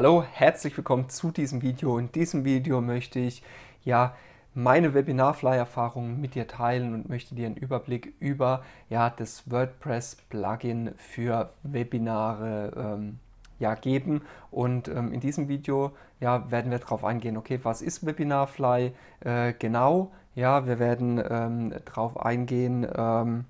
Hallo, herzlich willkommen zu diesem Video. In diesem Video möchte ich ja meine Webinarfly-Erfahrungen mit dir teilen und möchte dir einen Überblick über ja, das WordPress-Plugin für Webinare ähm, ja, geben. Und ähm, in diesem Video ja, werden wir darauf eingehen, okay, was ist Webinarfly äh, genau? Ja, wir werden ähm, darauf eingehen, ähm,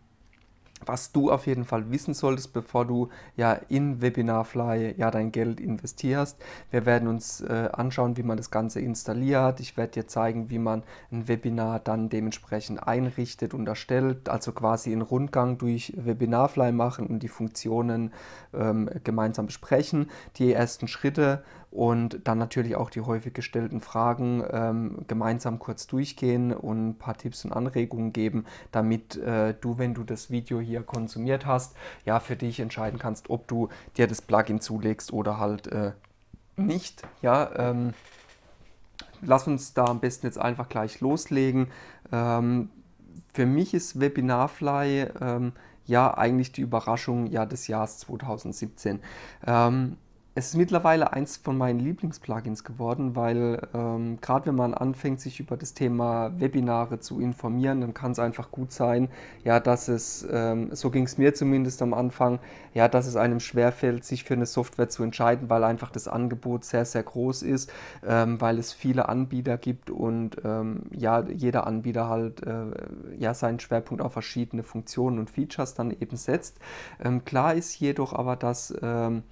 was du auf jeden Fall wissen solltest, bevor du ja in Webinarfly ja dein Geld investierst. Wir werden uns äh, anschauen, wie man das Ganze installiert. Ich werde dir zeigen, wie man ein Webinar dann dementsprechend einrichtet und erstellt, also quasi einen Rundgang durch Webinarfly machen und die Funktionen ähm, gemeinsam besprechen. Die ersten Schritte und dann natürlich auch die häufig gestellten Fragen ähm, gemeinsam kurz durchgehen und ein paar Tipps und Anregungen geben, damit äh, du, wenn du das Video hier konsumiert hast, ja für dich entscheiden kannst, ob du dir das Plugin zulegst oder halt äh, nicht. Ja, ähm, lass uns da am besten jetzt einfach gleich loslegen. Ähm, für mich ist Webinarfly ähm, ja eigentlich die Überraschung ja, des Jahres 2017. Ähm, es ist mittlerweile eins von meinen Lieblingsplugins geworden, weil ähm, gerade wenn man anfängt, sich über das Thema Webinare zu informieren, dann kann es einfach gut sein, ja, dass es, ähm, so ging es mir zumindest am Anfang, ja, dass es einem schwerfällt, sich für eine Software zu entscheiden, weil einfach das Angebot sehr, sehr groß ist, ähm, weil es viele Anbieter gibt und ähm, ja, jeder Anbieter halt äh, ja, seinen Schwerpunkt auf verschiedene Funktionen und Features dann eben setzt. Ähm, klar ist jedoch aber, dass ähm,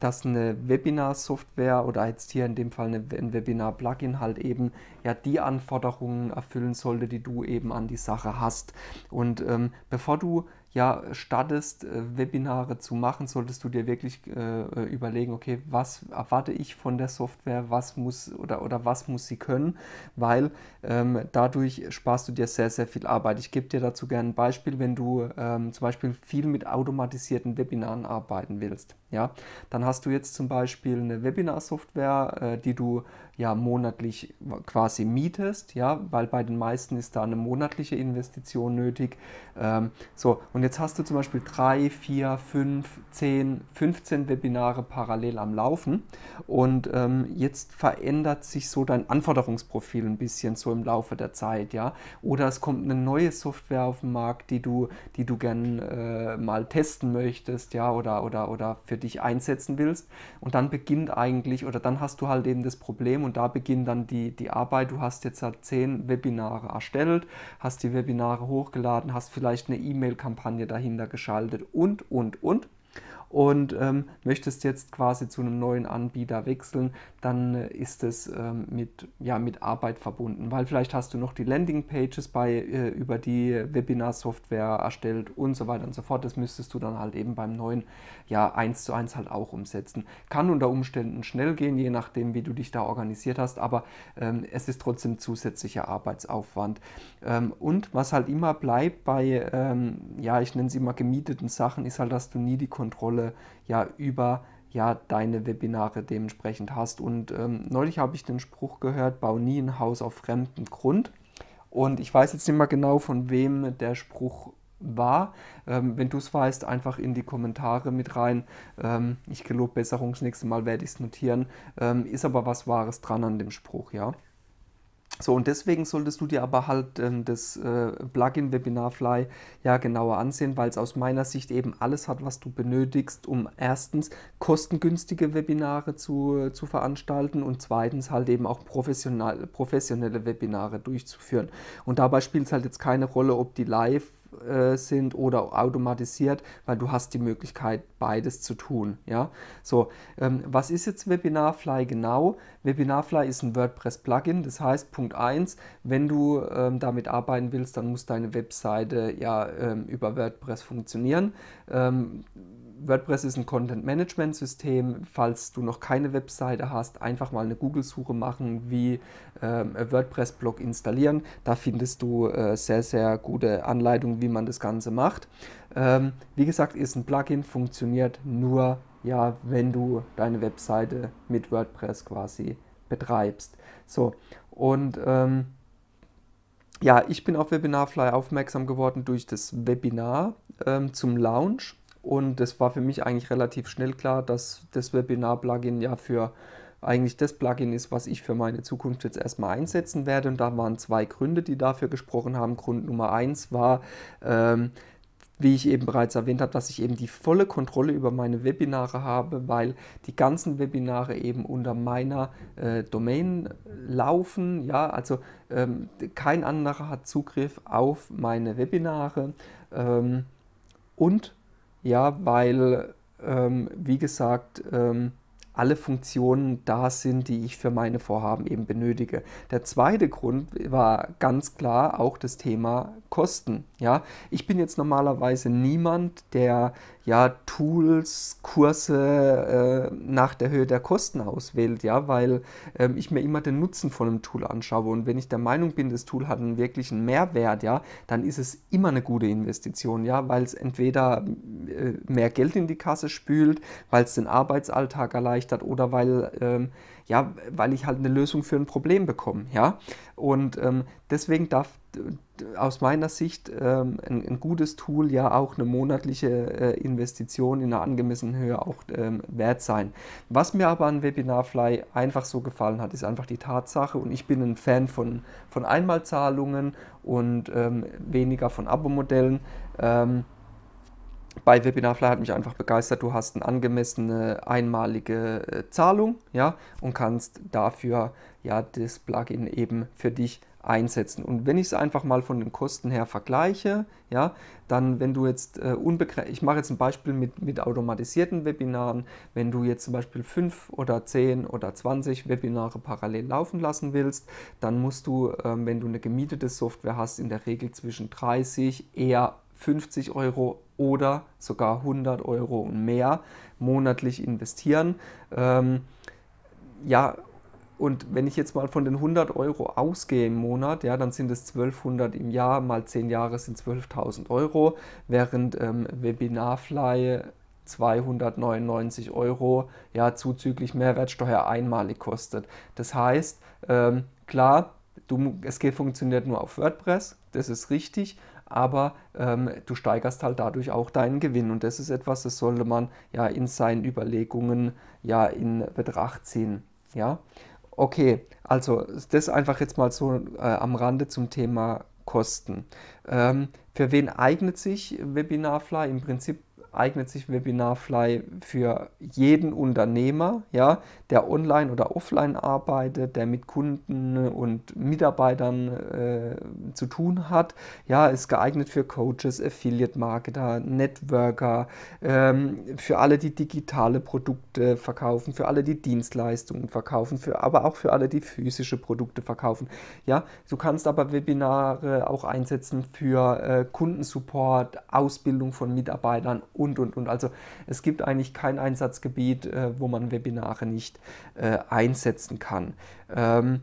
dass eine Webinar-Software oder jetzt hier in dem Fall ein Webinar-Plugin halt eben ja die Anforderungen erfüllen sollte, die du eben an die Sache hast. Und ähm, bevor du ja startest, äh, Webinare zu machen, solltest du dir wirklich äh, äh, überlegen, okay, was erwarte ich von der Software, was muss oder, oder was muss sie können, weil ähm, dadurch sparst du dir sehr, sehr viel Arbeit. Ich gebe dir dazu gerne ein Beispiel, wenn du ähm, zum Beispiel viel mit automatisierten Webinaren arbeiten willst. Ja, dann hast du jetzt zum Beispiel eine Webinar-Software, äh, die du ja monatlich quasi mietest, ja, weil bei den meisten ist da eine monatliche Investition nötig. Ähm, so, und jetzt hast du zum Beispiel drei, vier, fünf, zehn, 15 Webinare parallel am Laufen. Und ähm, jetzt verändert sich so dein Anforderungsprofil ein bisschen so im Laufe der Zeit, ja, oder es kommt eine neue Software auf den Markt, die du, die du gern äh, mal testen möchtest, ja, oder, oder, oder für dich einsetzen willst. Und dann beginnt eigentlich, oder dann hast du halt eben das Problem und da beginnt dann die, die Arbeit. Du hast jetzt halt zehn Webinare erstellt, hast die Webinare hochgeladen, hast vielleicht eine E-Mail-Kampagne dahinter geschaltet und, und, und und ähm, möchtest jetzt quasi zu einem neuen Anbieter wechseln, dann äh, ist es ähm, mit, ja, mit Arbeit verbunden, weil vielleicht hast du noch die Landingpages bei, äh, über die Webinar-Software erstellt und so weiter und so fort. Das müsstest du dann halt eben beim neuen ja, 1 zu 1 halt auch umsetzen. Kann unter Umständen schnell gehen, je nachdem, wie du dich da organisiert hast, aber ähm, es ist trotzdem zusätzlicher Arbeitsaufwand. Ähm, und was halt immer bleibt bei, ähm, ja, ich nenne sie mal gemieteten Sachen, ist halt, dass du nie die Kontrolle Kontrolle ja über ja, deine Webinare dementsprechend hast. Und ähm, neulich habe ich den Spruch gehört, bau nie ein Haus auf fremdem Grund. Und ich weiß jetzt nicht mehr genau, von wem der Spruch war. Ähm, wenn du es weißt, einfach in die Kommentare mit rein. Ähm, ich gelobe Besserung, das nächste Mal werde ich es notieren. Ähm, ist aber was Wahres dran an dem Spruch, ja. So, und deswegen solltest du dir aber halt ähm, das äh, Plugin Webinarfly ja genauer ansehen, weil es aus meiner Sicht eben alles hat, was du benötigst, um erstens kostengünstige Webinare zu, zu veranstalten und zweitens halt eben auch professionell, professionelle Webinare durchzuführen. Und dabei spielt es halt jetzt keine Rolle, ob die live äh, sind oder automatisiert, weil du hast die Möglichkeit, beides zu tun. Ja? So, ähm, was ist jetzt Webinarfly genau? Webinarfly ist ein WordPress-Plugin, das heißt, Punkt 1, wenn du ähm, damit arbeiten willst, dann muss deine Webseite ja ähm, über WordPress funktionieren. Ähm, WordPress ist ein Content-Management-System. Falls du noch keine Webseite hast, einfach mal eine Google-Suche machen, wie äh, WordPress-Blog installieren. Da findest du äh, sehr, sehr gute Anleitungen, wie man das Ganze macht. Ähm, wie gesagt, ist ein Plugin, funktioniert nur, ja, wenn du deine Webseite mit WordPress quasi betreibst. So, und ähm, ja, ich bin auf Webinarfly aufmerksam geworden durch das Webinar ähm, zum Launch und es war für mich eigentlich relativ schnell klar, dass das Webinar-Plugin ja für eigentlich das Plugin ist, was ich für meine Zukunft jetzt erstmal einsetzen werde. Und da waren zwei Gründe, die dafür gesprochen haben. Grund Nummer eins war, ähm, wie ich eben bereits erwähnt habe, dass ich eben die volle Kontrolle über meine Webinare habe, weil die ganzen Webinare eben unter meiner äh, Domain laufen. Ja, also ähm, kein anderer hat Zugriff auf meine Webinare. Ähm, und ja, weil, ähm, wie gesagt, ähm, alle Funktionen da sind, die ich für meine Vorhaben eben benötige. Der zweite Grund war ganz klar auch das Thema Kosten. Ja, ich bin jetzt normalerweise niemand, der ja Tools, Kurse äh, nach der Höhe der Kosten auswählt, ja, weil ähm, ich mir immer den Nutzen von einem Tool anschaue. Und wenn ich der Meinung bin, das Tool hat einen wirklichen Mehrwert, ja, dann ist es immer eine gute Investition, ja, weil es entweder äh, mehr Geld in die Kasse spült, weil es den Arbeitsalltag erleichtert oder weil ähm, ja, weil ich halt eine Lösung für ein Problem bekomme, ja. Und ähm, deswegen darf aus meiner Sicht ähm, ein, ein, gutes Tool ja auch eine monatliche äh, Investition in einer angemessenen Höhe auch ähm, wert sein. Was mir aber an Webinarfly einfach so gefallen hat, ist einfach die Tatsache und ich bin ein Fan von, von Einmalzahlungen und ähm, weniger von Abo-Modellen. Bei Webinarfly hat mich einfach begeistert, du hast eine angemessene einmalige äh, Zahlung ja, und kannst dafür ja das Plugin eben für dich einsetzen. Und wenn ich es einfach mal von den Kosten her vergleiche, ja, dann wenn du jetzt äh, unbegrenzt, ich mache jetzt ein Beispiel mit, mit automatisierten Webinaren, wenn du jetzt zum Beispiel 5 oder 10 oder 20 Webinare parallel laufen lassen willst, dann musst du, ähm, wenn du eine gemietete Software hast, in der Regel zwischen 30, eher 50 Euro oder sogar 100 Euro und mehr monatlich investieren. Ähm, ja, und wenn ich jetzt mal von den 100 Euro ausgehe im Monat, ja, dann sind es 1200 im Jahr, mal 10 Jahre sind 12.000 Euro, während ähm, Webinarfly 299 Euro ja, zuzüglich Mehrwertsteuer einmalig kostet. Das heißt, ähm, klar, du, es geht, funktioniert nur auf WordPress, das ist richtig, aber ähm, du steigerst halt dadurch auch deinen Gewinn und das ist etwas, das sollte man ja in seinen Überlegungen ja in Betracht ziehen. Ja? Okay, also das einfach jetzt mal so äh, am Rande zum Thema Kosten. Ähm, für wen eignet sich Webinarfly? Im Prinzip eignet sich Webinarfly für jeden Unternehmer, ja, der online oder offline arbeitet, der mit Kunden und Mitarbeitern äh, zu tun hat. Ja, ist geeignet für Coaches, Affiliate-Marketer, Networker, ähm, für alle, die digitale Produkte verkaufen, für alle, die Dienstleistungen verkaufen, für, aber auch für alle, die physische Produkte verkaufen. Ja, du kannst aber Webinare auch einsetzen für äh, Kundensupport, Ausbildung von Mitarbeitern und, und, und. Also es gibt eigentlich kein Einsatzgebiet, äh, wo man Webinare nicht äh, einsetzen kann. Ähm,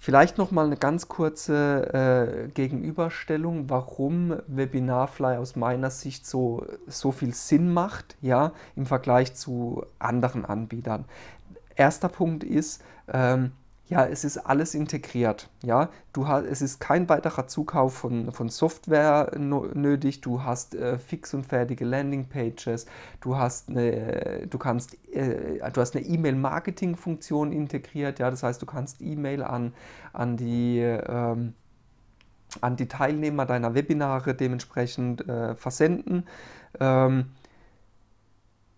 Vielleicht noch mal eine ganz kurze äh, Gegenüberstellung, warum Webinarfly aus meiner Sicht so, so viel Sinn macht ja, im Vergleich zu anderen Anbietern. Erster Punkt ist, ähm, ja, es ist alles integriert. Ja, du hast, es ist kein weiterer Zukauf von, von Software nötig. Du hast äh, fix und fertige Landingpages. Du hast eine, du kannst, äh, du hast eine E-Mail-Marketing-Funktion integriert. Ja, das heißt, du kannst E-Mail an, an die ähm, an die Teilnehmer deiner Webinare dementsprechend äh, versenden. Ähm,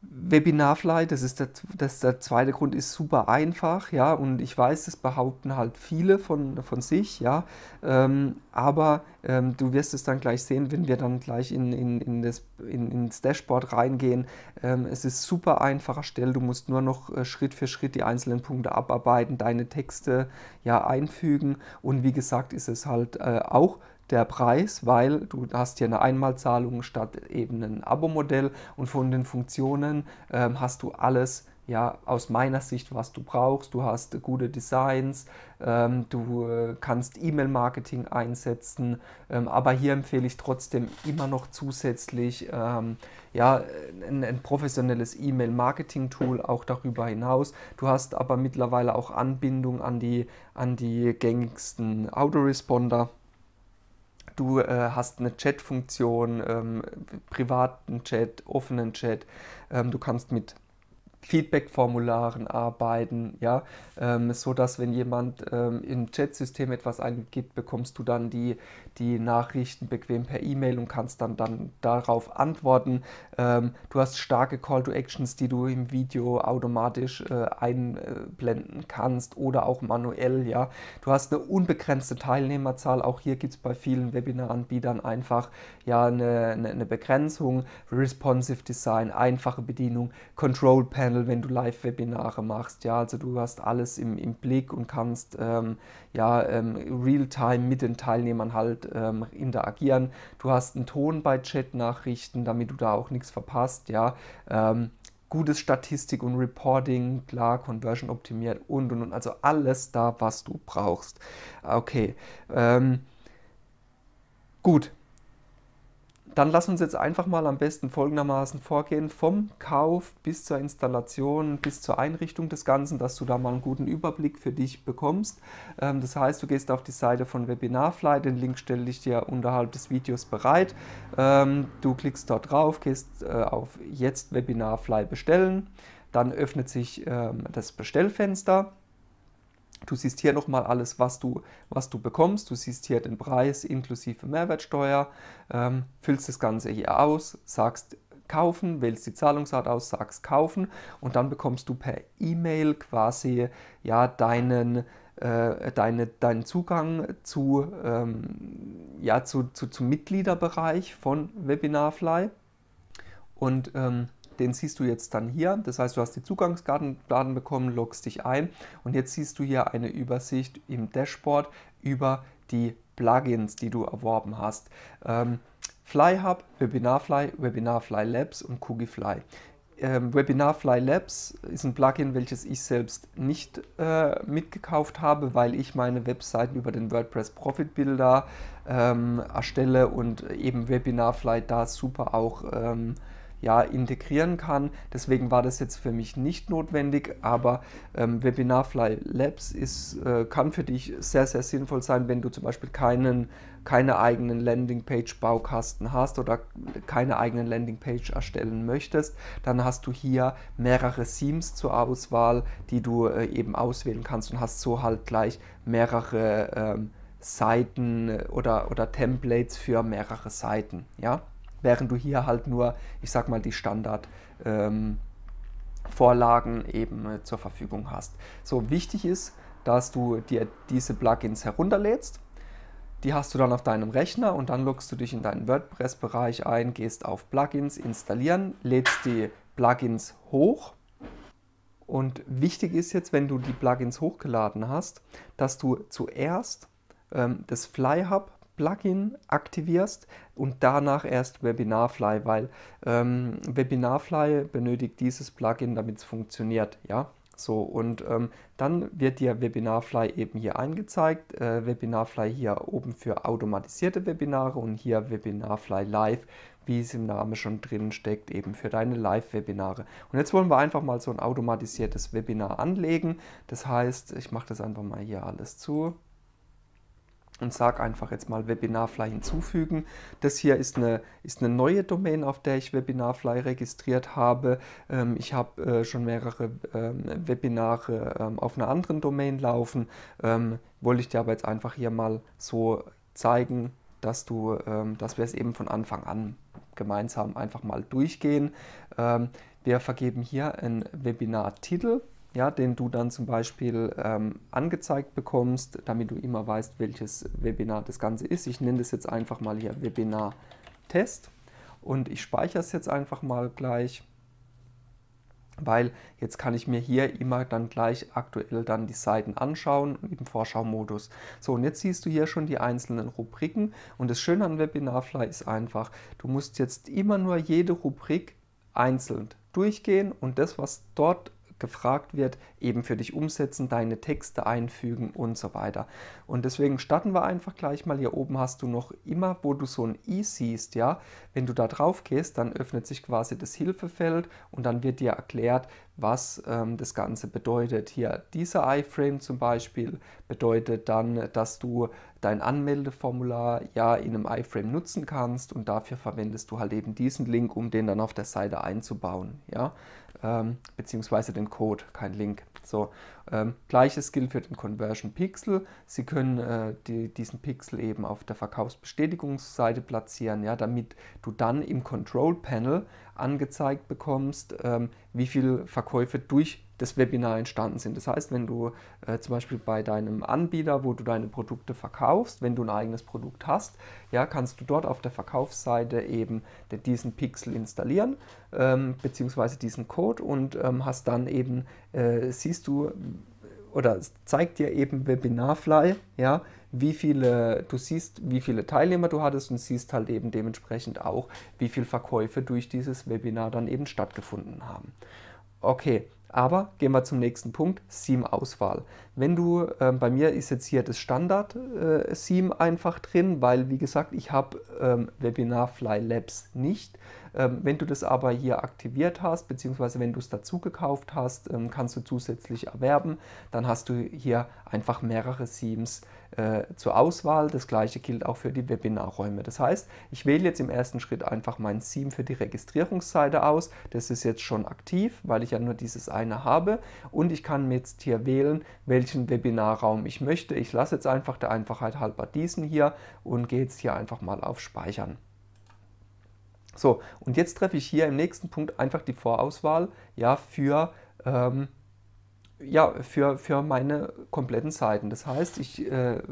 Webinarfly, das ist der, das, der zweite Grund, ist super einfach, ja, und ich weiß, das behaupten halt viele von, von sich, ja, ähm, aber ähm, du wirst es dann gleich sehen, wenn wir dann gleich in, in, in das, in, ins Dashboard reingehen. Ähm, es ist super einfach erstellt, du musst nur noch äh, Schritt für Schritt die einzelnen Punkte abarbeiten, deine Texte ja einfügen und wie gesagt ist es halt äh, auch der Preis, weil du hast hier eine Einmalzahlung statt eben ein Abo-Modell und von den Funktionen ähm, hast du alles ja, aus meiner Sicht, was du brauchst. Du hast gute Designs, ähm, du äh, kannst E-Mail-Marketing einsetzen, ähm, aber hier empfehle ich trotzdem immer noch zusätzlich ähm, ja, ein, ein professionelles E-Mail-Marketing-Tool auch darüber hinaus. Du hast aber mittlerweile auch Anbindung an die, an die gängigsten Autoresponder du äh, hast eine Chat-Funktion, ähm, privaten Chat, offenen Chat. Ähm, du kannst mit Feedback-Formularen arbeiten, ja, ähm, so dass wenn jemand ähm, im Chat-System etwas eingibt, bekommst du dann die, die Nachrichten bequem per E-Mail und kannst dann, dann darauf antworten. Ähm, du hast starke Call-to-Actions, die du im Video automatisch äh, einblenden kannst oder auch manuell, ja. Du hast eine unbegrenzte Teilnehmerzahl, auch hier gibt es bei vielen Webinaranbietern einfach ja eine, eine, eine Begrenzung, Responsive Design, einfache Bedienung, Control Panel, Panel, wenn du Live-Webinare machst. Ja, also du hast alles im, im Blick und kannst ähm, ja, ähm, real-time mit den Teilnehmern halt ähm, interagieren. Du hast einen Ton bei Chat-Nachrichten, damit du da auch nichts verpasst. Ja, ähm, gutes Statistik und Reporting, klar, Conversion optimiert und und und. Also alles da, was du brauchst. Okay. Ähm, gut, dann lass uns jetzt einfach mal am besten folgendermaßen vorgehen, vom Kauf bis zur Installation, bis zur Einrichtung des Ganzen, dass du da mal einen guten Überblick für dich bekommst. Ähm, das heißt, du gehst auf die Seite von Webinarfly, den Link stelle ich dir unterhalb des Videos bereit. Ähm, du klickst dort drauf, gehst äh, auf Jetzt Webinarfly bestellen, dann öffnet sich ähm, das Bestellfenster. Du siehst hier nochmal alles, was du, was du bekommst. Du siehst hier den Preis inklusive Mehrwertsteuer, ähm, füllst das Ganze hier aus, sagst kaufen, wählst die Zahlungsart aus, sagst kaufen und dann bekommst du per E-Mail quasi ja, deinen, äh, deine, deinen Zugang zu, ähm, ja, zu, zu, zum Mitgliederbereich von Webinarfly. Und ähm, den siehst du jetzt dann hier. Das heißt, du hast die Zugangsdaten bekommen, loggst dich ein und jetzt siehst du hier eine Übersicht im Dashboard über die Plugins, die du erworben hast. Ähm, FlyHub, WebinarFly, WebinarFly Labs und CookieFly. Ähm, WebinarFly Labs ist ein Plugin, welches ich selbst nicht äh, mitgekauft habe, weil ich meine Webseiten über den WordPress Profit Builder ähm, erstelle und eben WebinarFly da super auch ähm, ja, integrieren kann. Deswegen war das jetzt für mich nicht notwendig, aber ähm, Webinarfly Labs ist, äh, kann für dich sehr, sehr sinnvoll sein, wenn du zum Beispiel keinen, keine eigenen Landingpage-Baukasten hast oder keine eigenen Landingpage erstellen möchtest, dann hast du hier mehrere Themes zur Auswahl, die du äh, eben auswählen kannst und hast so halt gleich mehrere ähm, Seiten oder, oder Templates für mehrere Seiten. Ja? Während du hier halt nur, ich sag mal, die Standard ähm, Vorlagen eben äh, zur Verfügung hast. So wichtig ist, dass du dir diese Plugins herunterlädst. Die hast du dann auf deinem Rechner und dann loggst du dich in deinen WordPress-Bereich ein, gehst auf Plugins installieren, lädst die Plugins hoch. Und wichtig ist jetzt, wenn du die Plugins hochgeladen hast, dass du zuerst ähm, das FlyHub Plugin aktivierst und danach erst Webinarfly, weil ähm, Webinarfly benötigt dieses Plugin, damit es funktioniert. Ja? So, und ähm, dann wird dir Webinarfly eben hier angezeigt. Äh, Webinarfly hier oben für automatisierte Webinare und hier Webinarfly Live, wie es im Namen schon drin steckt, eben für deine Live-Webinare. Und jetzt wollen wir einfach mal so ein automatisiertes Webinar anlegen. Das heißt, ich mache das einfach mal hier alles zu und sage einfach jetzt mal Webinarfly hinzufügen. Das hier ist eine, ist eine neue Domain, auf der ich Webinarfly registriert habe. Ähm, ich habe äh, schon mehrere ähm, Webinare ähm, auf einer anderen Domain laufen. Ähm, wollte ich dir aber jetzt einfach hier mal so zeigen, dass, du, ähm, dass wir es eben von Anfang an gemeinsam einfach mal durchgehen. Ähm, wir vergeben hier einen Webinar-Titel ja, den du dann zum Beispiel ähm, angezeigt bekommst, damit du immer weißt, welches Webinar das Ganze ist. Ich nenne das jetzt einfach mal hier Webinar-Test und ich speichere es jetzt einfach mal gleich, weil jetzt kann ich mir hier immer dann gleich aktuell dann die Seiten anschauen im Vorschau-Modus. So, und jetzt siehst du hier schon die einzelnen Rubriken und das Schöne an Webinarfly ist einfach, du musst jetzt immer nur jede Rubrik einzeln durchgehen und das, was dort gefragt wird, eben für dich umsetzen, deine Texte einfügen und so weiter. Und deswegen starten wir einfach gleich mal. Hier oben hast du noch immer, wo du so ein i siehst, ja, wenn du da drauf gehst, dann öffnet sich quasi das Hilfefeld und dann wird dir erklärt, was ähm, das Ganze bedeutet. Hier dieser iFrame zum Beispiel bedeutet dann, dass du dein Anmeldeformular ja in einem iFrame nutzen kannst und dafür verwendest du halt eben diesen Link, um den dann auf der Seite einzubauen, ja, ähm, beziehungsweise den Code, kein Link. So, ähm, Gleiches gilt für den Conversion Pixel. Sie können äh, die, diesen Pixel eben auf der Verkaufsbestätigungsseite platzieren, ja, damit du dann im Control Panel angezeigt bekommst, ähm, wie viele Verkäufe durch das Webinar entstanden sind. Das heißt, wenn du äh, zum Beispiel bei deinem Anbieter, wo du deine Produkte verkaufst, wenn du ein eigenes Produkt hast, ja, kannst du dort auf der Verkaufsseite eben diesen Pixel installieren, ähm, beziehungsweise diesen Code und ähm, hast dann eben, äh, siehst du, oder zeigt dir eben Webinarfly, ja, wie viele, du siehst, wie viele Teilnehmer du hattest und siehst halt eben dementsprechend auch, wie viele Verkäufe durch dieses Webinar dann eben stattgefunden haben. Okay, aber gehen wir zum nächsten Punkt, Theme-Auswahl. Wenn du, äh, bei mir ist jetzt hier das Standard-Theme äh, einfach drin, weil wie gesagt, ich habe ähm, Fly Labs nicht. Ähm, wenn du das aber hier aktiviert hast, beziehungsweise wenn du es dazu gekauft hast, ähm, kannst du zusätzlich erwerben. Dann hast du hier einfach mehrere Themes äh, zur Auswahl. Das gleiche gilt auch für die Webinarräume. Das heißt, ich wähle jetzt im ersten Schritt einfach mein Theme für die Registrierungsseite aus. Das ist jetzt schon aktiv, weil ich ja nur dieses eine habe. Und ich kann jetzt hier wählen, welchen Webinarraum ich möchte. Ich lasse jetzt einfach der Einfachheit halber diesen hier und gehe jetzt hier einfach mal auf Speichern. So, und jetzt treffe ich hier im nächsten Punkt einfach die Vorauswahl ja, für ähm, ja, für, für meine kompletten Seiten. Das heißt, ich äh,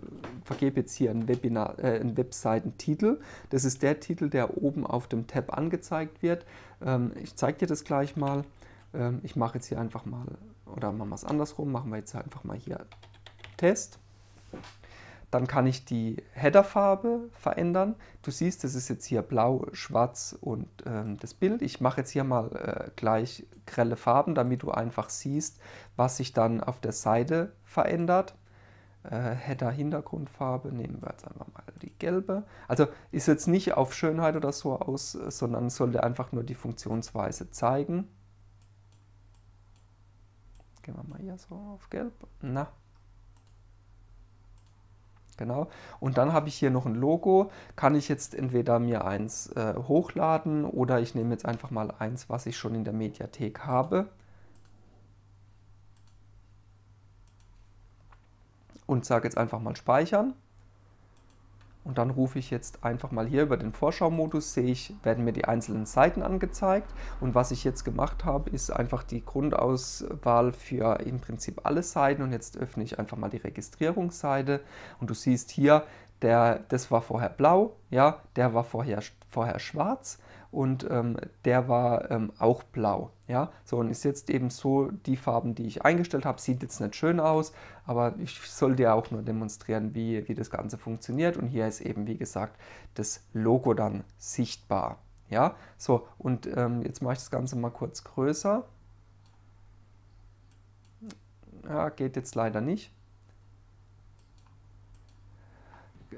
vergebe jetzt hier einen, Webinar, äh, einen Webseitentitel. Das ist der Titel, der oben auf dem Tab angezeigt wird. Ähm, ich zeige dir das gleich mal. Ähm, ich mache jetzt hier einfach mal, oder machen wir es andersrum, machen wir jetzt einfach mal hier Test. Dann kann ich die Headerfarbe verändern. Du siehst, das ist jetzt hier blau, schwarz und ähm, das Bild. Ich mache jetzt hier mal äh, gleich grelle Farben, damit du einfach siehst, was sich dann auf der Seite verändert. Äh, Header Hintergrundfarbe nehmen wir jetzt einfach mal die gelbe. Also ist jetzt nicht auf Schönheit oder so aus, sondern sollte einfach nur die Funktionsweise zeigen. Gehen wir mal hier so auf gelb. Na, Genau. Und dann habe ich hier noch ein Logo. Kann ich jetzt entweder mir eins äh, hochladen oder ich nehme jetzt einfach mal eins, was ich schon in der Mediathek habe. Und sage jetzt einfach mal speichern. Und dann rufe ich jetzt einfach mal hier über den Vorschau-Modus, sehe ich, werden mir die einzelnen Seiten angezeigt. Und was ich jetzt gemacht habe, ist einfach die Grundauswahl für im Prinzip alle Seiten. Und jetzt öffne ich einfach mal die Registrierungsseite. Und du siehst hier, der, das war vorher blau, ja, der war vorher, vorher schwarz und ähm, der war ähm, auch blau. Ja? So, und ist jetzt eben so, die Farben, die ich eingestellt habe, sieht jetzt nicht schön aus, aber ich soll dir auch nur demonstrieren, wie, wie das Ganze funktioniert. Und hier ist eben, wie gesagt, das Logo dann sichtbar. Ja, so, und ähm, jetzt mache ich das Ganze mal kurz größer. Ja, geht jetzt leider nicht.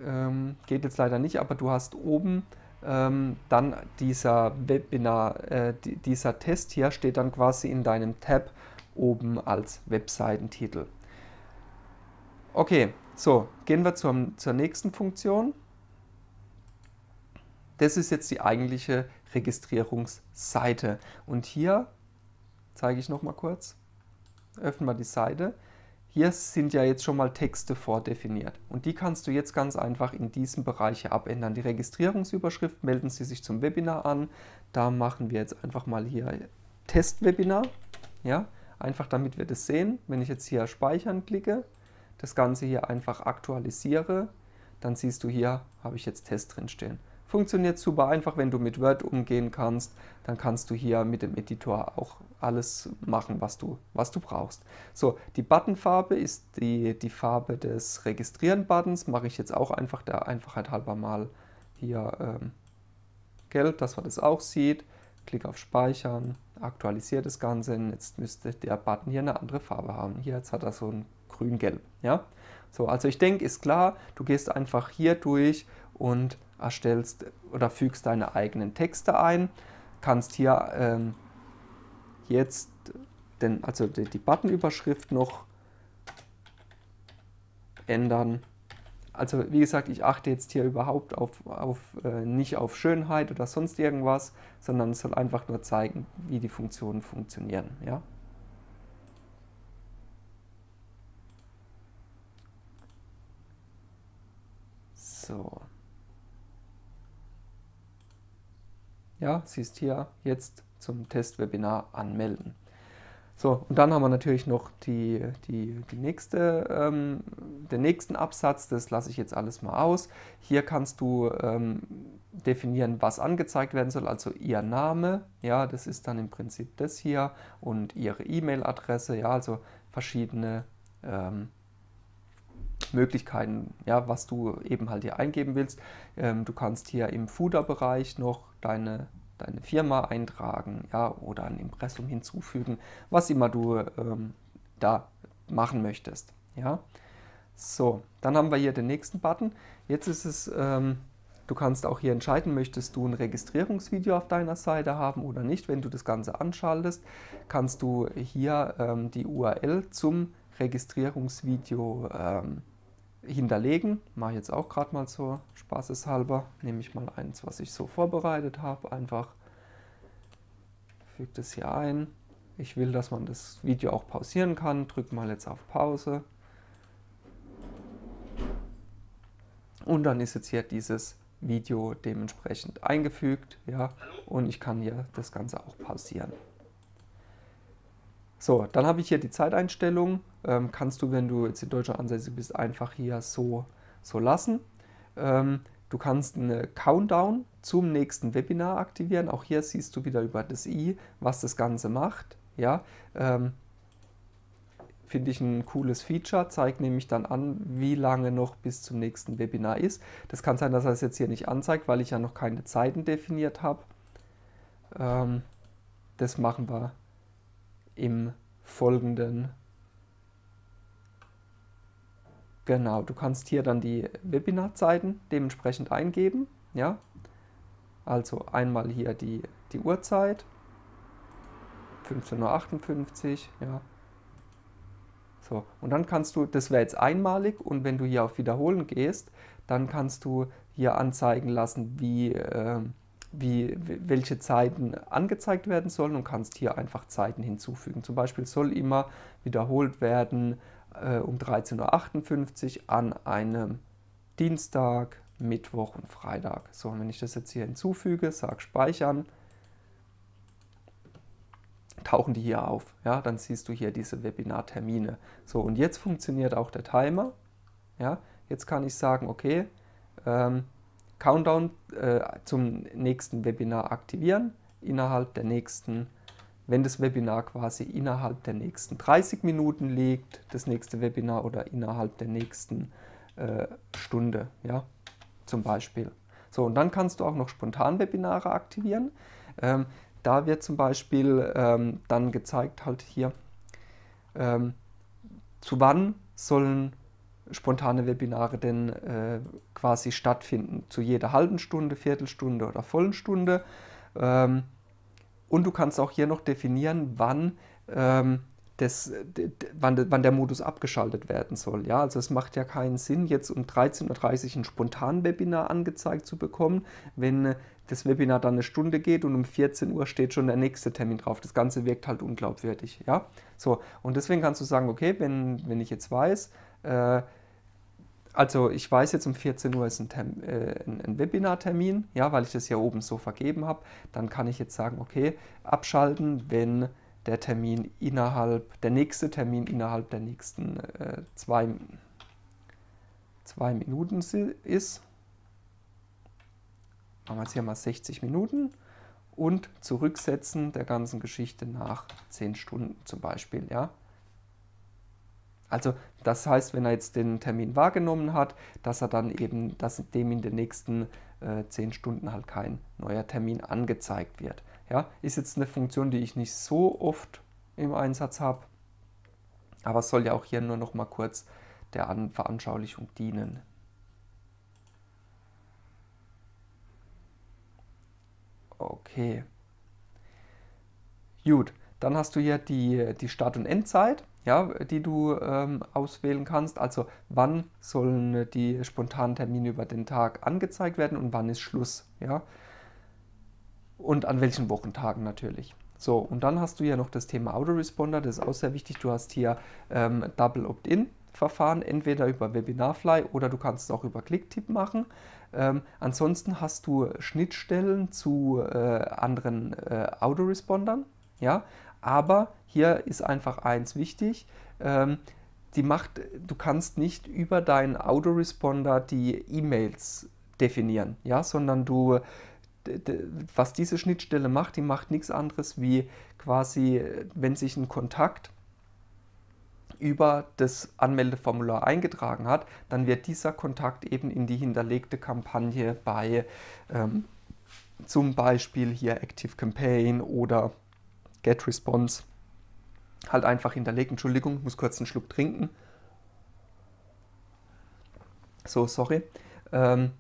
Ähm, geht jetzt leider nicht, aber du hast oben ähm, dann dieser Webinar, äh, dieser Test hier steht dann quasi in deinem Tab oben als Webseitentitel. Okay, so, gehen wir zum, zur nächsten Funktion. Das ist jetzt die eigentliche Registrierungsseite. Und hier zeige ich noch mal kurz, öffnen wir die Seite. Hier sind ja jetzt schon mal Texte vordefiniert und die kannst du jetzt ganz einfach in diesem Bereich abändern. Die Registrierungsüberschrift melden Sie sich zum Webinar an. Da machen wir jetzt einfach mal hier Testwebinar. Ja, einfach damit wir das sehen. Wenn ich jetzt hier speichern klicke, das Ganze hier einfach aktualisiere, dann siehst du hier, habe ich jetzt Test drin stehen. Funktioniert super einfach, wenn du mit Word umgehen kannst, dann kannst du hier mit dem Editor auch alles machen, was du, was du brauchst. So, die Buttonfarbe ist die, die Farbe des Registrieren-Buttons, mache ich jetzt auch einfach der Einfachheit halber mal hier ähm, gelb, dass man das auch sieht. Klick auf Speichern, aktualisiere das Ganze, jetzt müsste der Button hier eine andere Farbe haben. Hier jetzt hat er so ein grün-gelb. Ja? So, also ich denke, ist klar, du gehst einfach hier durch und erstellst oder fügst deine eigenen Texte ein. Kannst hier ähm, jetzt den, also die, die Buttonüberschrift noch ändern. Also wie gesagt, ich achte jetzt hier überhaupt auf, auf äh, nicht auf Schönheit oder sonst irgendwas, sondern es soll einfach nur zeigen, wie die Funktionen funktionieren. Ja? So. Ja, siehst hier jetzt zum Testwebinar anmelden. So, und dann haben wir natürlich noch die, die, die nächste, ähm, den nächsten Absatz, das lasse ich jetzt alles mal aus. Hier kannst du ähm, definieren, was angezeigt werden soll, also Ihr Name, ja, das ist dann im Prinzip das hier und Ihre E-Mail-Adresse, ja, also verschiedene ähm, Möglichkeiten, ja, was du eben halt hier eingeben willst. Ähm, du kannst hier im Footer-Bereich noch deine, deine Firma eintragen ja, oder ein Impressum hinzufügen, was immer du ähm, da machen möchtest. Ja. So, dann haben wir hier den nächsten Button. Jetzt ist es, ähm, du kannst auch hier entscheiden, möchtest du ein Registrierungsvideo auf deiner Seite haben oder nicht. Wenn du das Ganze anschaltest, kannst du hier ähm, die URL zum Registrierungsvideo ähm, hinterlegen. Mache ich jetzt auch gerade mal so spaßeshalber. Nehme ich mal eins, was ich so vorbereitet habe. Einfach füge das hier ein. Ich will, dass man das Video auch pausieren kann. Drücke mal jetzt auf Pause. Und dann ist jetzt hier dieses Video dementsprechend eingefügt. Ja, und ich kann hier das Ganze auch pausieren. So, dann habe ich hier die Zeiteinstellung. Ähm, kannst du, wenn du jetzt in Deutschland ansässig bist, einfach hier so, so lassen. Ähm, du kannst eine Countdown zum nächsten Webinar aktivieren. Auch hier siehst du wieder über das i, was das Ganze macht. Ja, ähm, Finde ich ein cooles Feature, zeigt nämlich dann an, wie lange noch bis zum nächsten Webinar ist. Das kann sein, dass er es jetzt hier nicht anzeigt, weil ich ja noch keine Zeiten definiert habe. Ähm, das machen wir im folgenden. Genau, du kannst hier dann die Webinarzeiten dementsprechend eingeben. Ja, also einmal hier die, die Uhrzeit, 15.58 Uhr, ja. So, und dann kannst du, das wäre jetzt einmalig und wenn du hier auf Wiederholen gehst, dann kannst du hier anzeigen lassen, wie, äh, wie, welche Zeiten angezeigt werden sollen und kannst hier einfach Zeiten hinzufügen. Zum Beispiel soll immer wiederholt werden äh, um 13.58 Uhr an einem Dienstag, Mittwoch und Freitag. So, und wenn ich das jetzt hier hinzufüge, sage speichern, tauchen die hier auf. Ja, dann siehst du hier diese Webinartermine. So, und jetzt funktioniert auch der Timer. Ja, jetzt kann ich sagen, okay, ähm, Countdown äh, zum nächsten Webinar aktivieren innerhalb der nächsten, wenn das Webinar quasi innerhalb der nächsten 30 Minuten liegt, das nächste Webinar oder innerhalb der nächsten äh, Stunde, ja, zum Beispiel. So, und dann kannst du auch noch Spontan-Webinare aktivieren. Ähm, da wird zum Beispiel ähm, dann gezeigt halt hier, ähm, zu wann sollen spontane Webinare denn äh, quasi stattfinden. Zu jeder halben Stunde, Viertelstunde oder vollen Stunde. Und du kannst auch hier noch definieren, wann, ähm, das, wann, wann, der Modus abgeschaltet werden soll. Ja, also es macht ja keinen Sinn, jetzt um 13.30 Uhr ein Spontan-Webinar angezeigt zu bekommen, wenn das Webinar dann eine Stunde geht und um 14 Uhr steht schon der nächste Termin drauf. Das Ganze wirkt halt unglaubwürdig. Ja? So, und deswegen kannst du sagen, okay, wenn, wenn ich jetzt weiß, äh, also ich weiß jetzt um 14 Uhr ist ein, Term, äh, ein Webinartermin, ja, weil ich das hier oben so vergeben habe. Dann kann ich jetzt sagen, okay, abschalten, wenn der Termin innerhalb, der nächste Termin innerhalb der nächsten äh, zwei, zwei Minuten ist. Machen wir jetzt hier mal 60 Minuten und zurücksetzen der ganzen Geschichte nach 10 Stunden zum Beispiel, ja. Also das heißt, wenn er jetzt den Termin wahrgenommen hat, dass er dann eben, dass dem in den nächsten äh, 10 Stunden halt kein neuer Termin angezeigt wird. Ja, ist jetzt eine Funktion, die ich nicht so oft im Einsatz habe, aber soll ja auch hier nur noch mal kurz der An Veranschaulichung dienen. Okay. Gut, dann hast du hier die, die Start- und Endzeit, ja, die du ähm, auswählen kannst. Also wann sollen die spontanen Termine über den Tag angezeigt werden und wann ist Schluss. Ja? Und an welchen Wochentagen natürlich. So, und dann hast du ja noch das Thema Autoresponder, das ist auch sehr wichtig. Du hast hier ähm, Double Opt-in. Verfahren, entweder über Webinarfly oder du kannst es auch über Clicktip machen. Ähm, ansonsten hast du Schnittstellen zu äh, anderen äh, Autorespondern, ja, aber hier ist einfach eins wichtig, ähm, die macht, du kannst nicht über deinen Autoresponder die E-Mails definieren, ja, sondern du, was diese Schnittstelle macht, die macht nichts anderes wie quasi, wenn sich ein Kontakt über das Anmeldeformular eingetragen hat, dann wird dieser Kontakt eben in die hinterlegte Kampagne bei ähm, zum Beispiel hier Active Campaign oder GetResponse halt einfach hinterlegt. Entschuldigung, ich muss kurz einen Schluck trinken. So, sorry. Ähm,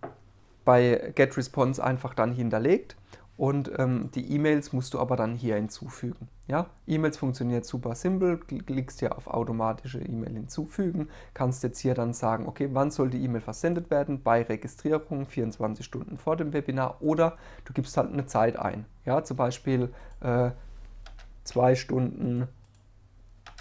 bei GetResponse einfach dann hinterlegt und ähm, die E-Mails musst du aber dann hier hinzufügen. Ja? E-Mails funktioniert super simpel, klickst hier auf automatische E-Mail hinzufügen, kannst jetzt hier dann sagen, okay, wann soll die E-Mail versendet werden? Bei Registrierung 24 Stunden vor dem Webinar oder du gibst halt eine Zeit ein. Ja? Zum Beispiel äh, zwei Stunden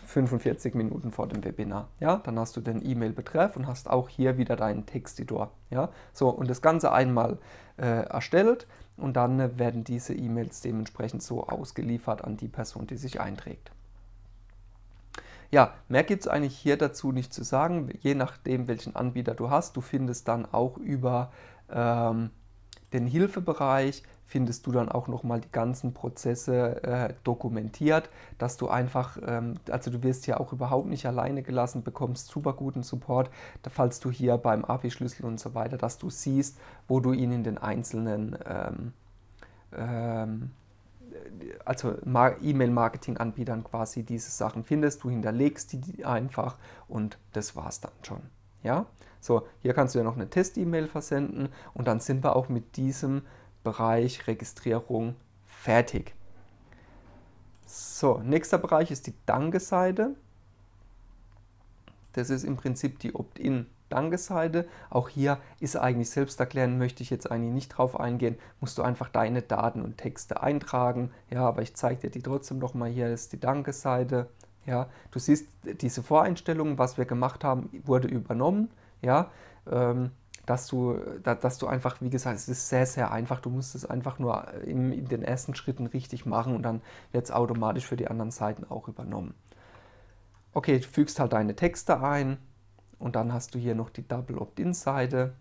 45 Minuten vor dem Webinar. Ja, dann hast du den E-Mail-Betreff und hast auch hier wieder deinen Texteditor. Ja, so und das Ganze einmal äh, erstellt und dann äh, werden diese E-Mails dementsprechend so ausgeliefert an die Person, die sich einträgt. Ja, mehr gibt es eigentlich hier dazu nicht zu sagen, je nachdem welchen Anbieter du hast. Du findest dann auch über ähm, den Hilfebereich findest du dann auch nochmal die ganzen Prozesse äh, dokumentiert, dass du einfach, ähm, also du wirst ja auch überhaupt nicht alleine gelassen, bekommst super guten Support, falls du hier beim API-Schlüssel und so weiter, dass du siehst, wo du ihn in den einzelnen ähm, ähm, also E-Mail-Marketing-Anbietern quasi diese Sachen findest, du hinterlegst die einfach und das war's dann schon. Ja, so hier kannst du ja noch eine Test-E-Mail versenden und dann sind wir auch mit diesem Bereich Registrierung fertig. So, nächster Bereich ist die Danke-Seite. Das ist im Prinzip die Opt-in Danke-Seite. Auch hier ist eigentlich selbst erklären, möchte ich jetzt eigentlich nicht drauf eingehen, musst du einfach deine Daten und Texte eintragen. Ja, aber ich zeige dir die trotzdem noch mal. Hier ist die Danke-Seite. Ja, du siehst, diese Voreinstellungen, was wir gemacht haben, wurde übernommen. Ja, ähm, dass du, dass du einfach, wie gesagt, es ist sehr, sehr einfach. Du musst es einfach nur in, in den ersten Schritten richtig machen und dann wird es automatisch für die anderen Seiten auch übernommen. Okay, du fügst halt deine Texte ein und dann hast du hier noch die Double Opt-in-Seite.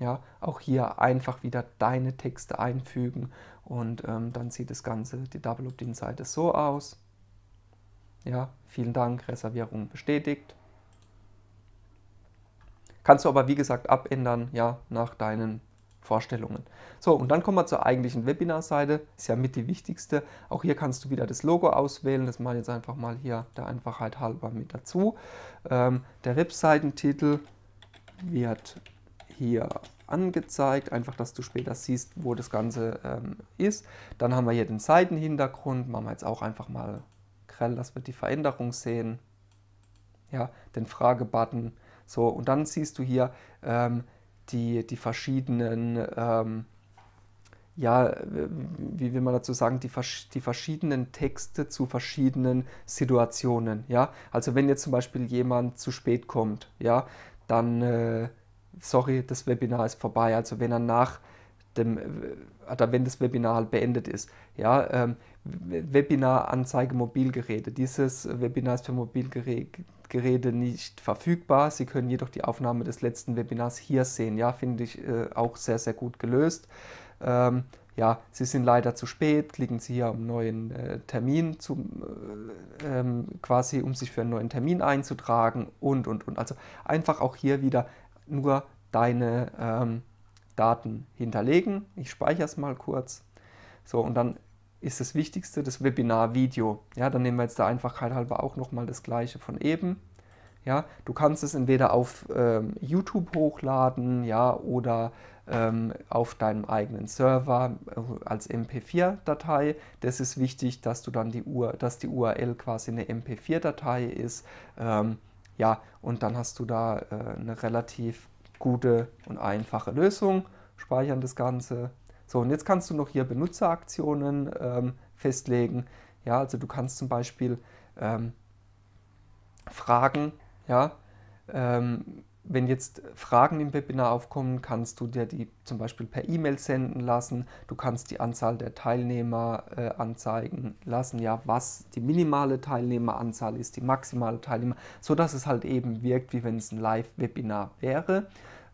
Ja, auch hier einfach wieder deine Texte einfügen und ähm, dann sieht das Ganze, die Double Opt-in-Seite so aus. Ja, vielen Dank, Reservierung bestätigt. Kannst du aber, wie gesagt, abändern, ja, nach deinen Vorstellungen. So, und dann kommen wir zur eigentlichen Webinarseite. Ist ja mit die wichtigste. Auch hier kannst du wieder das Logo auswählen. Das mache ich jetzt einfach mal hier der Einfachheit halber mit dazu. Ähm, der Webseitentitel wird hier angezeigt, einfach, dass du später siehst, wo das Ganze ähm, ist. Dann haben wir hier den Seitenhintergrund. Machen wir jetzt auch einfach mal grell, dass wir die Veränderung sehen. Ja, den Fragebutton so, und dann siehst du hier ähm, die, die verschiedenen, ähm, ja, wie will man dazu sagen, die, die verschiedenen Texte zu verschiedenen Situationen. Ja, also wenn jetzt zum Beispiel jemand zu spät kommt, ja, dann, äh, sorry, das Webinar ist vorbei. Also wenn er nach dem, äh, oder wenn das Webinar halt beendet ist, ja, ähm, Webinar-Anzeige Mobilgeräte. Dieses Webinar ist für Mobilgeräte Geräte nicht verfügbar. Sie können jedoch die Aufnahme des letzten Webinars hier sehen. Ja, finde ich äh, auch sehr, sehr gut gelöst. Ähm, ja, Sie sind leider zu spät, klicken Sie hier um neuen äh, Termin, zum, äh, ähm, quasi um sich für einen neuen Termin einzutragen und, und, und. Also einfach auch hier wieder nur deine ähm, Daten hinterlegen. Ich speichere es mal kurz. So, und dann ist das Wichtigste das Webinar-Video. Ja, dann nehmen wir jetzt der Einfachheit halber auch nochmal das gleiche von eben. Ja, du kannst es entweder auf ähm, YouTube hochladen, ja, oder ähm, auf deinem eigenen Server äh, als MP4-Datei. Das ist wichtig, dass du dann die URL, dass die URL quasi eine MP4-Datei ist. Ähm, ja, und dann hast du da äh, eine relativ gute und einfache Lösung. Speichern das Ganze. So, und jetzt kannst du noch hier Benutzeraktionen ähm, festlegen. Ja, also du kannst zum Beispiel ähm, Fragen ja, ähm, wenn jetzt Fragen im Webinar aufkommen, kannst du dir die zum Beispiel per E-Mail senden lassen. Du kannst die Anzahl der Teilnehmer äh, anzeigen lassen, ja, was die minimale Teilnehmeranzahl ist, die maximale Teilnehmer, so dass es halt eben wirkt, wie wenn es ein Live-Webinar wäre.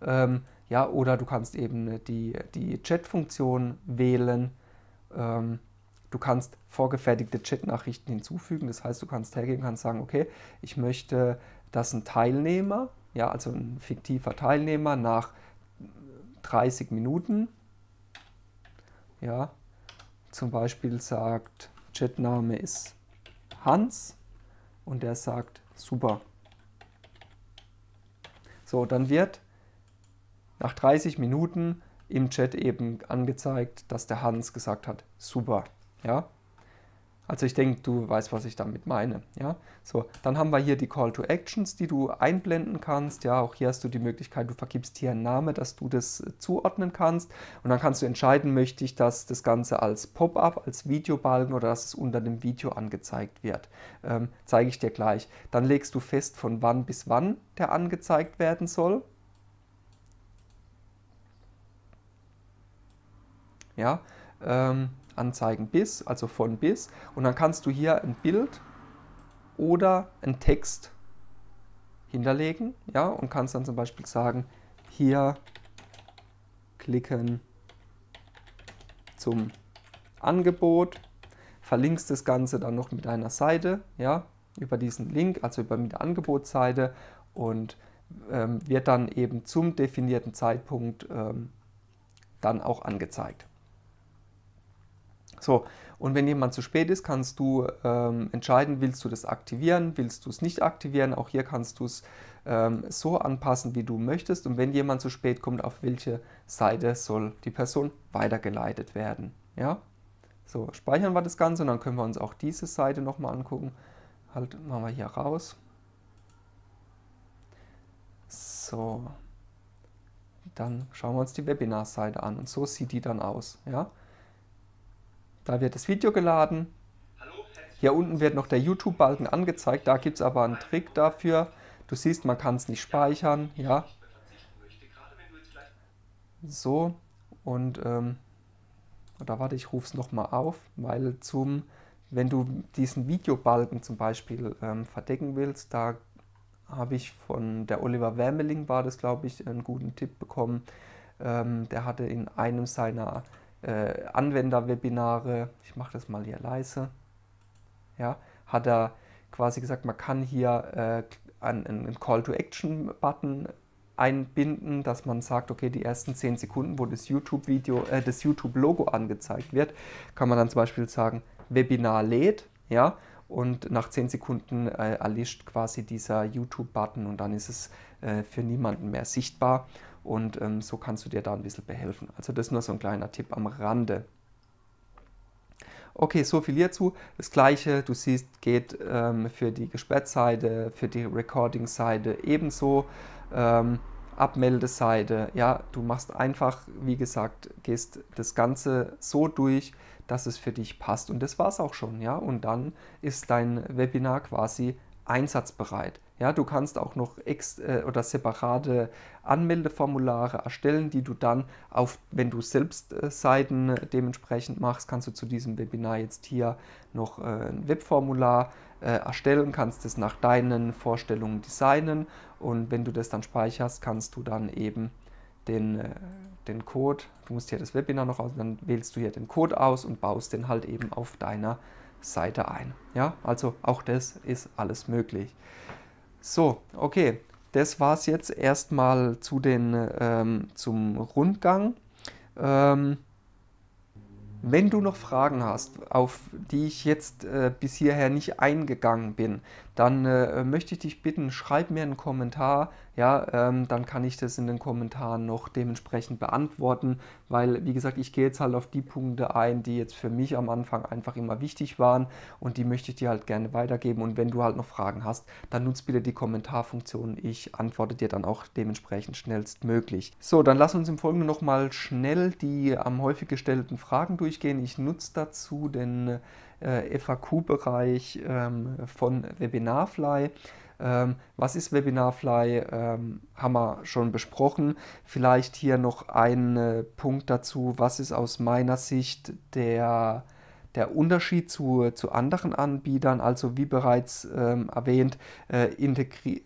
Ähm, ja, oder du kannst eben die, die Chat-Funktion wählen. Ähm, Du kannst vorgefertigte Chat-Nachrichten hinzufügen. Das heißt, du kannst hergehen und sagen, okay, ich möchte dass ein Teilnehmer, ja, also ein fiktiver Teilnehmer nach 30 Minuten, ja, zum Beispiel sagt, Chatname ist Hans und der sagt super. So, dann wird nach 30 Minuten im Chat eben angezeigt, dass der Hans gesagt hat, super. Ja? Also ich denke, du weißt, was ich damit meine. Ja? So, dann haben wir hier die Call to Actions, die du einblenden kannst. Ja, auch hier hast du die Möglichkeit, du vergibst hier einen Namen, dass du das zuordnen kannst. Und dann kannst du entscheiden, möchte ich, dass das Ganze als Pop-up, als Videobalken oder dass es unter dem Video angezeigt wird. Ähm, zeige ich dir gleich. Dann legst du fest, von wann bis wann der angezeigt werden soll. Ja, ähm, anzeigen bis, also von bis. Und dann kannst du hier ein Bild oder einen Text hinterlegen. Ja, und kannst dann zum Beispiel sagen, hier klicken zum Angebot, verlinkst das Ganze dann noch mit einer Seite, ja, über diesen Link, also über die Angebotsseite und ähm, wird dann eben zum definierten Zeitpunkt ähm, dann auch angezeigt. So, und wenn jemand zu spät ist, kannst du ähm, entscheiden, willst du das aktivieren, willst du es nicht aktivieren. Auch hier kannst du es ähm, so anpassen, wie du möchtest. Und wenn jemand zu spät kommt, auf welche Seite soll die Person weitergeleitet werden. Ja? So, speichern wir das Ganze und dann können wir uns auch diese Seite nochmal angucken. Halt, machen wir hier raus. So, dann schauen wir uns die Webinar-Seite an und so sieht die dann aus. Ja? Da wird das Video geladen. Hier unten wird noch der YouTube-Balken angezeigt. Da gibt es aber einen Trick dafür. Du siehst, man kann es nicht speichern. Ja. So. Und ähm, da warte, ich rufe es nochmal auf, weil zum, wenn du diesen Videobalken zum Beispiel ähm, verdecken willst, da habe ich von der Oliver Wermeling, war das glaube ich, einen guten Tipp bekommen. Ähm, der hatte in einem seiner äh, Anwenderwebinare, ich mache das mal hier leise, ja, hat er quasi gesagt, man kann hier äh, einen, einen Call-to-Action-Button einbinden, dass man sagt, okay, die ersten 10 Sekunden, wo das YouTube-Video, äh, das YouTube-Logo angezeigt wird, kann man dann zum Beispiel sagen, Webinar lädt, ja, und nach 10 Sekunden äh, erlischt quasi dieser YouTube-Button und dann ist es äh, für niemanden mehr sichtbar und ähm, so kannst du dir da ein bisschen behelfen. Also das ist nur so ein kleiner Tipp am Rande. Okay, so viel hierzu. Das gleiche, du siehst, geht ähm, für die Gesperrtseite, für die Recording-Seite ebenso. Ähm, Abmeldeseite, ja, du machst einfach, wie gesagt, gehst das Ganze so durch, dass es für dich passt. Und das war es auch schon, ja. Und dann ist dein Webinar quasi einsatzbereit. Ja, du kannst auch noch ex äh, oder separate Anmeldeformulare erstellen, die du dann auf, wenn du selbst äh, Seiten dementsprechend machst, kannst du zu diesem Webinar jetzt hier noch äh, ein Webformular äh, erstellen, kannst es nach deinen Vorstellungen designen und wenn du das dann speicherst, kannst du dann eben den, äh, den Code, du musst hier das Webinar noch aus, dann wählst du hier den Code aus und baust den halt eben auf deiner Seite ein. Ja, also auch das ist alles möglich. So, okay, das war es jetzt erstmal zu den, ähm, zum Rundgang. Ähm, Wenn du noch Fragen hast, auf die ich jetzt äh, bis hierher nicht eingegangen bin, dann äh, möchte ich dich bitten, schreib mir einen Kommentar, ja, ähm, dann kann ich das in den Kommentaren noch dementsprechend beantworten, weil, wie gesagt, ich gehe jetzt halt auf die Punkte ein, die jetzt für mich am Anfang einfach immer wichtig waren und die möchte ich dir halt gerne weitergeben und wenn du halt noch Fragen hast, dann nutz bitte die Kommentarfunktion, ich antworte dir dann auch dementsprechend schnellstmöglich. So, dann lass uns im Folgenden nochmal schnell die am häufig gestellten Fragen durchgehen. Ich nutze dazu den äh, FAQ-Bereich ähm, von Webinarfly. Ähm, was ist Webinarfly? Ähm, haben wir schon besprochen. Vielleicht hier noch ein äh, Punkt dazu. Was ist aus meiner Sicht der der Unterschied zu, zu anderen Anbietern, also wie bereits ähm, erwähnt, äh,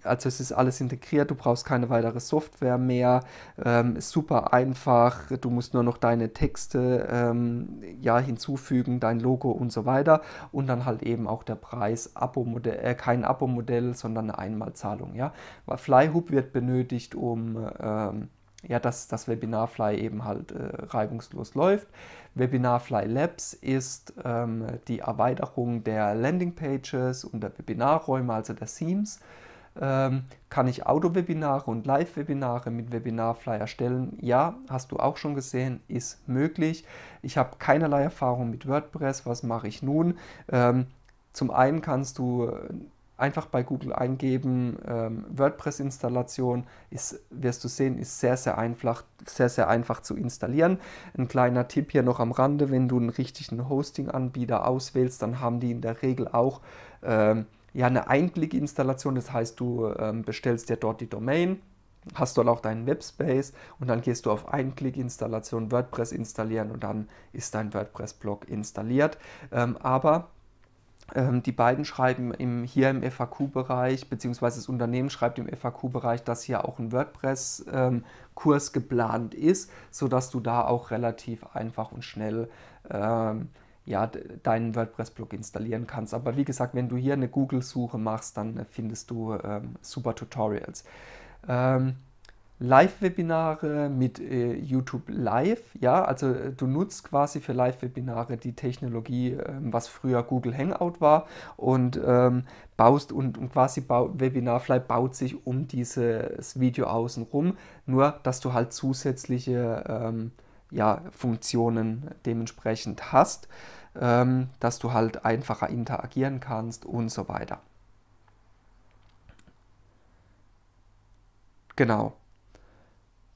also es ist alles integriert, du brauchst keine weitere Software mehr, ähm, super einfach, du musst nur noch deine Texte ähm, ja, hinzufügen, dein Logo und so weiter und dann halt eben auch der Preis, Abo-Modell, äh, kein Abo-Modell, sondern eine Einmalzahlung. Ja? Flyhoop wird benötigt, um ähm, ja, dass das Webinarfly eben halt äh, reibungslos läuft. Webinarfly Labs ist ähm, die Erweiterung der Landingpages und der Webinarräume, also der Themes. Ähm, kann ich Auto-Webinare und Live-Webinare mit Webinarfly erstellen? Ja, hast du auch schon gesehen, ist möglich. Ich habe keinerlei Erfahrung mit WordPress. Was mache ich nun? Ähm, zum einen kannst du einfach bei Google eingeben, ähm, WordPress-Installation, wirst du sehen, ist sehr, sehr einfach, sehr, sehr einfach zu installieren. Ein kleiner Tipp hier noch am Rande, wenn du einen richtigen Hosting-Anbieter auswählst, dann haben die in der Regel auch ähm, ja, eine Einklick-Installation, das heißt, du ähm, bestellst dir dort die Domain, hast dort auch deinen Webspace und dann gehst du auf Einklick-Installation WordPress installieren und dann ist dein WordPress-Blog installiert. Ähm, aber die beiden schreiben im, hier im FAQ-Bereich, beziehungsweise das Unternehmen schreibt im FAQ-Bereich, dass hier auch ein WordPress-Kurs ähm, geplant ist, sodass du da auch relativ einfach und schnell ähm, ja, deinen WordPress-Blog installieren kannst. Aber wie gesagt, wenn du hier eine Google-Suche machst, dann findest du ähm, super Tutorials. Live-Webinare mit äh, YouTube Live. Ja, also äh, du nutzt quasi für Live-Webinare die Technologie, äh, was früher Google Hangout war und ähm, baust und, und quasi bau, Webinarfly baut sich um dieses Video außen rum, nur dass du halt zusätzliche ähm, ja, Funktionen dementsprechend hast, ähm, dass du halt einfacher interagieren kannst und so weiter. Genau.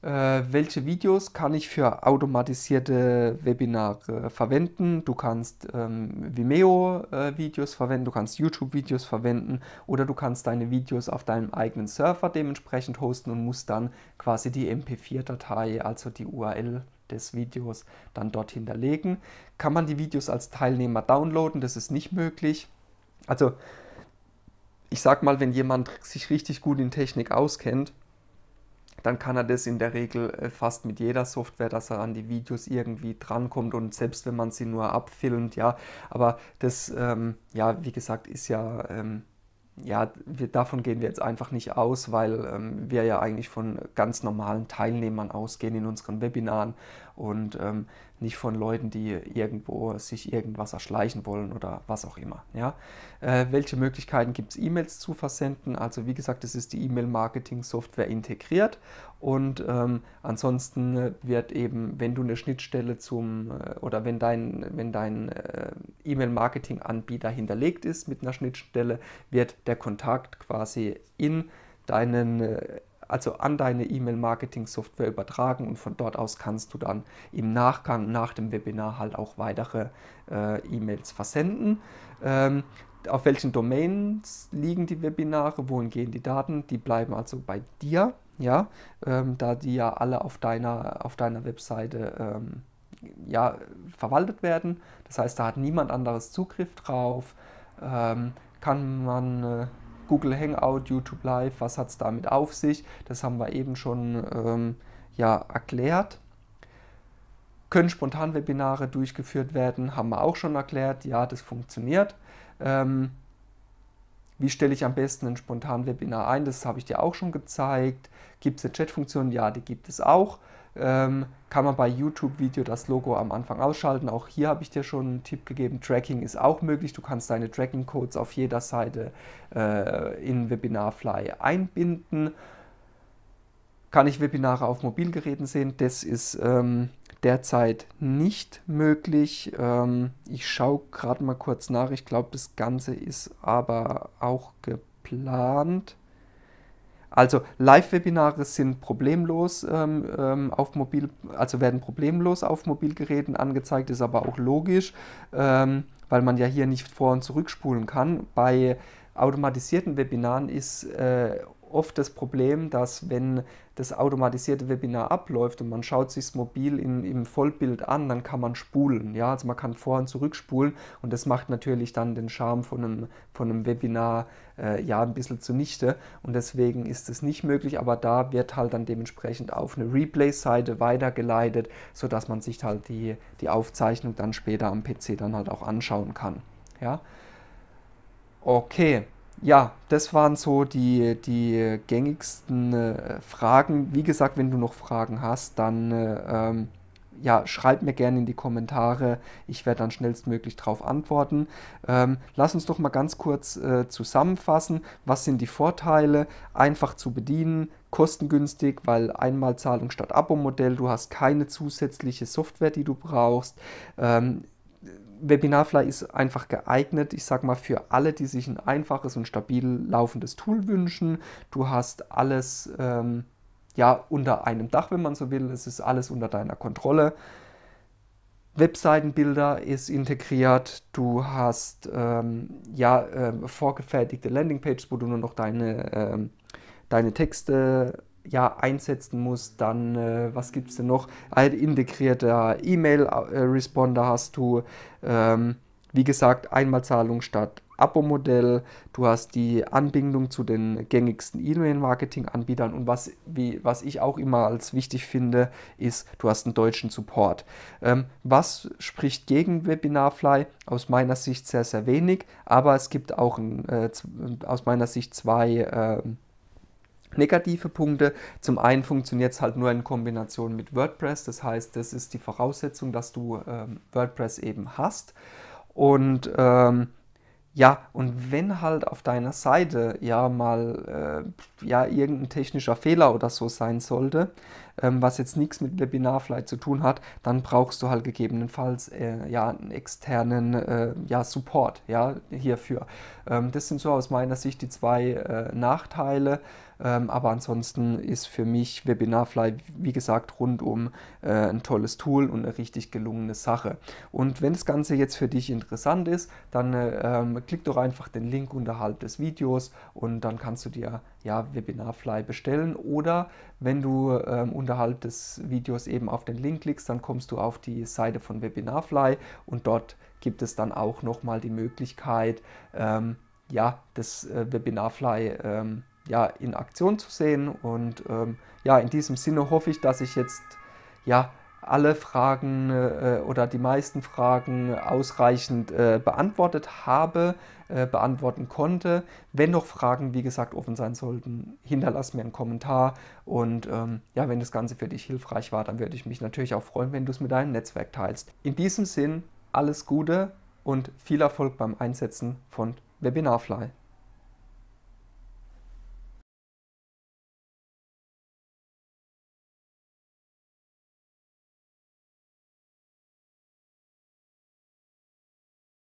Äh, welche Videos kann ich für automatisierte Webinare verwenden. Du kannst ähm, Vimeo-Videos äh, verwenden, du kannst YouTube-Videos verwenden oder du kannst deine Videos auf deinem eigenen Server dementsprechend hosten und musst dann quasi die MP4-Datei, also die URL des Videos, dann dort hinterlegen. Kann man die Videos als Teilnehmer downloaden? Das ist nicht möglich. Also ich sag mal, wenn jemand sich richtig gut in Technik auskennt, dann kann er das in der Regel äh, fast mit jeder Software, dass er an die Videos irgendwie drankommt und selbst wenn man sie nur abfilmt, ja, aber das, ähm, ja, wie gesagt, ist ja, ähm, ja, wir, davon gehen wir jetzt einfach nicht aus, weil ähm, wir ja eigentlich von ganz normalen Teilnehmern ausgehen in unseren Webinaren und ähm, nicht von Leuten, die irgendwo sich irgendwas erschleichen wollen oder was auch immer. Ja? Äh, welche Möglichkeiten gibt es, E-Mails zu versenden? Also wie gesagt, es ist die E-Mail-Marketing-Software integriert und ähm, ansonsten wird eben, wenn du eine Schnittstelle zum äh, oder wenn dein, wenn dein äh, E-Mail-Marketing-Anbieter hinterlegt ist mit einer Schnittstelle, wird der Kontakt quasi in deinen äh, also an deine E-Mail-Marketing-Software übertragen und von dort aus kannst du dann im Nachgang nach dem Webinar halt auch weitere äh, E-Mails versenden. Ähm, auf welchen Domains liegen die Webinare, wohin gehen die Daten, die bleiben also bei dir, ja, ähm, da die ja alle auf deiner, auf deiner Webseite ähm, ja, verwaltet werden. Das heißt, da hat niemand anderes Zugriff drauf, ähm, kann man äh, Google Hangout, YouTube Live, was hat es damit auf sich? Das haben wir eben schon ähm, ja, erklärt. Können Spontanwebinare durchgeführt werden? Haben wir auch schon erklärt. Ja, das funktioniert. Ähm, wie stelle ich am besten ein Spontanwebinar ein? Das habe ich dir auch schon gezeigt. Gibt es eine Chatfunktion? Ja, die gibt es auch. Ähm, kann man bei YouTube-Video das Logo am Anfang ausschalten. Auch hier habe ich dir schon einen Tipp gegeben. Tracking ist auch möglich. Du kannst deine Tracking-Codes auf jeder Seite äh, in Webinarfly einbinden. Kann ich Webinare auf Mobilgeräten sehen? Das ist ähm, derzeit nicht möglich. Ähm, ich schaue gerade mal kurz nach. Ich glaube, das Ganze ist aber auch geplant. Also Live-Webinare sind problemlos ähm, ähm, auf Mobil, also werden problemlos auf Mobilgeräten angezeigt, ist aber auch logisch, ähm, weil man ja hier nicht vor- und zurückspulen kann. Bei automatisierten Webinaren ist äh, oft das Problem, dass wenn das automatisierte Webinar abläuft und man schaut sich das mobil in, im Vollbild an, dann kann man spulen. Ja? Also man kann vor- und zurückspulen und das macht natürlich dann den Charme von einem, von einem Webinar äh, ja ein bisschen zunichte und deswegen ist es nicht möglich, aber da wird halt dann dementsprechend auf eine Replay-Seite weitergeleitet, sodass man sich halt die, die Aufzeichnung dann später am PC dann halt auch anschauen kann. Ja? Okay, ja, das waren so die, die gängigsten äh, Fragen. Wie gesagt, wenn du noch Fragen hast, dann äh, ähm, ja, schreib mir gerne in die Kommentare. Ich werde dann schnellstmöglich darauf antworten. Ähm, lass uns doch mal ganz kurz äh, zusammenfassen. Was sind die Vorteile? Einfach zu bedienen, kostengünstig, weil Einmalzahlung statt Abo-Modell. Du hast keine zusätzliche Software, die du brauchst. Ähm, Webinarfly ist einfach geeignet, ich sag mal, für alle, die sich ein einfaches und stabil laufendes Tool wünschen. Du hast alles ähm, ja, unter einem Dach, wenn man so will. Es ist alles unter deiner Kontrolle. Webseitenbilder ist integriert. Du hast ähm, ja, äh, vorgefertigte Landingpages, wo du nur noch deine, äh, deine Texte ja, einsetzen musst, dann, äh, was gibt es denn noch? Ein integrierter E-Mail-Responder hast du, ähm, wie gesagt, Einmalzahlung statt Abo-Modell, du hast die Anbindung zu den gängigsten E-Mail-Marketing-Anbietern und was, wie, was ich auch immer als wichtig finde, ist, du hast einen deutschen Support. Ähm, was spricht gegen Webinarfly? Aus meiner Sicht sehr, sehr wenig, aber es gibt auch ein, äh, aus meiner Sicht zwei äh, Negative Punkte. Zum einen funktioniert es halt nur in Kombination mit WordPress. Das heißt, das ist die Voraussetzung, dass du ähm, WordPress eben hast. Und ähm, ja, und wenn halt auf deiner Seite ja mal äh, ja, irgendein technischer Fehler oder so sein sollte, ähm, was jetzt nichts mit Webinarfly zu tun hat, dann brauchst du halt gegebenenfalls äh, ja, einen externen äh, ja, Support ja, hierfür. Ähm, das sind so aus meiner Sicht die zwei äh, Nachteile. Ähm, aber ansonsten ist für mich Webinarfly, wie gesagt, rundum äh, ein tolles Tool und eine richtig gelungene Sache. Und wenn das Ganze jetzt für dich interessant ist, dann äh, ähm, klick doch einfach den Link unterhalb des Videos und dann kannst du dir ja, Webinarfly bestellen. Oder wenn du ähm, unterhalb des Videos eben auf den Link klickst, dann kommst du auf die Seite von Webinarfly und dort gibt es dann auch nochmal die Möglichkeit, ähm, ja, das äh, Webinarfly ähm, ja, in Aktion zu sehen. Und ähm, ja, in diesem Sinne hoffe ich, dass ich jetzt ja, alle Fragen äh, oder die meisten Fragen ausreichend äh, beantwortet habe, äh, beantworten konnte. Wenn noch Fragen, wie gesagt, offen sein sollten, hinterlass mir einen Kommentar. Und ähm, ja, wenn das Ganze für dich hilfreich war, dann würde ich mich natürlich auch freuen, wenn du es mit deinem Netzwerk teilst. In diesem Sinn, alles Gute und viel Erfolg beim Einsetzen von Webinarfly.